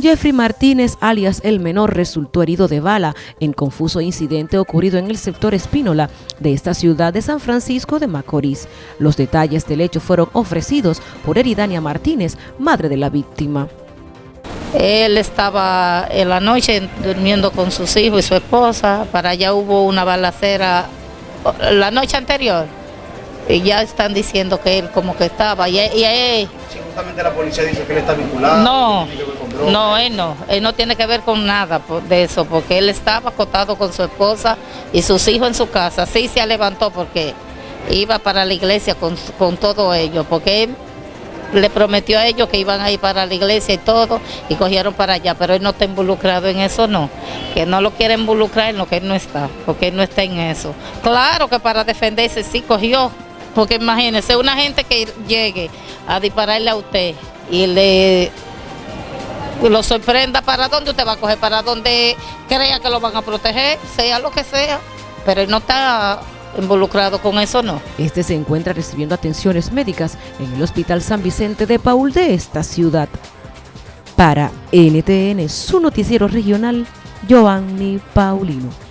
Jeffrey Martínez, alias El Menor, resultó herido de bala en confuso incidente ocurrido en el sector Espínola de esta ciudad de San Francisco de Macorís. Los detalles del hecho fueron ofrecidos por Eridania Martínez, madre de la víctima. Él estaba en la noche durmiendo con sus hijos y su esposa, para allá hubo una balacera la noche anterior y ya están diciendo que él como que estaba y, y, justamente la policía dice que él está vinculado. No, no, él no, él no tiene que ver con nada de eso, porque él estaba acostado con su esposa y sus hijos en su casa. Sí se levantó porque iba para la iglesia con, con todo ello, porque él le prometió a ellos que iban a ir para la iglesia y todo, y cogieron para allá, pero él no está involucrado en eso, no. Que no lo quiere involucrar en lo que él no está, porque él no está en eso. Claro que para defenderse sí cogió, porque imagínese, una gente que llegue a dispararle a usted y le lo sorprenda, ¿para dónde usted va a coger? ¿Para dónde crea que lo van a proteger? Sea lo que sea. Pero él no está involucrado con eso, no. Este se encuentra recibiendo atenciones médicas en el Hospital San Vicente de Paul de esta ciudad. Para NTN, su noticiero regional, Giovanni Paulino.